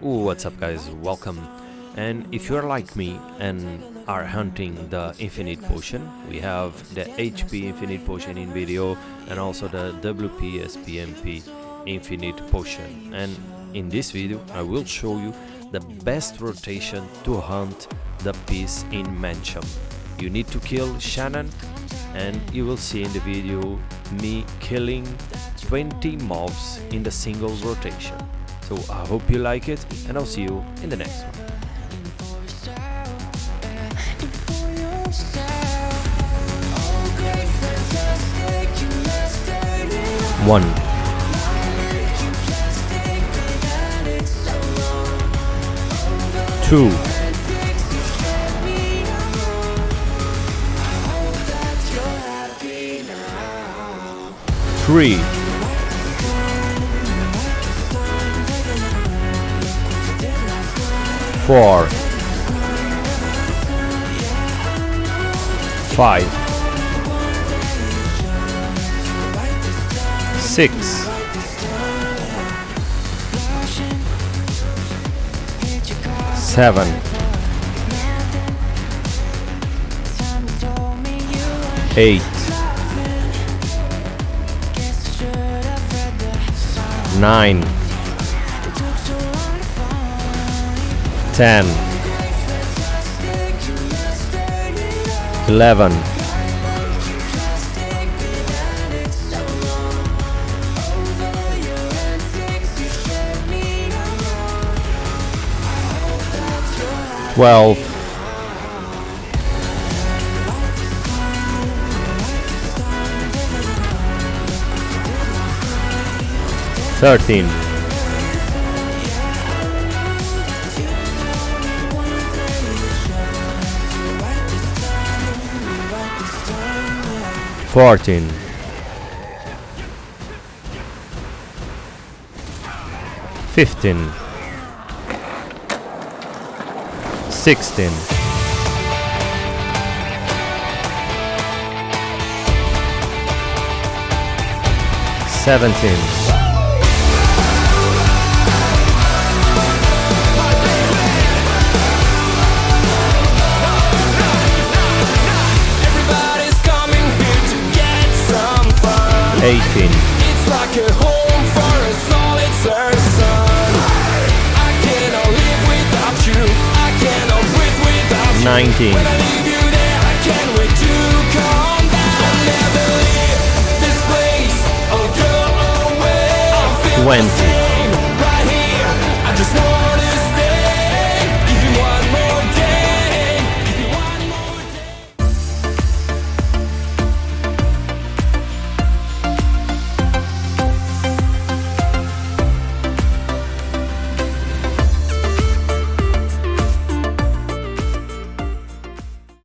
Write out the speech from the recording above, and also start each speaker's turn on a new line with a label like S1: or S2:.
S1: What's up guys, welcome. And if you're like me and are hunting the infinite potion, we have the HP infinite potion in video and also the WP SPMP infinite potion. And in this video I will show you the best rotation to hunt the piece in Mansion. You need to kill Shannon and you will see in the video me killing 20 mobs in the single rotation. So I hope you like it and I'll see you in the next one. One. Two. Three. Four. Five. Six. Seven. Eight. Nine. Ten. Eleven. Twelve. Thirteen. Fourteen.
S2: 14 15 16 17
S1: 18.
S2: It's like a home for a solid person. I cannot live without you. I cannot breathe without 19. you. 19.
S1: Twenty.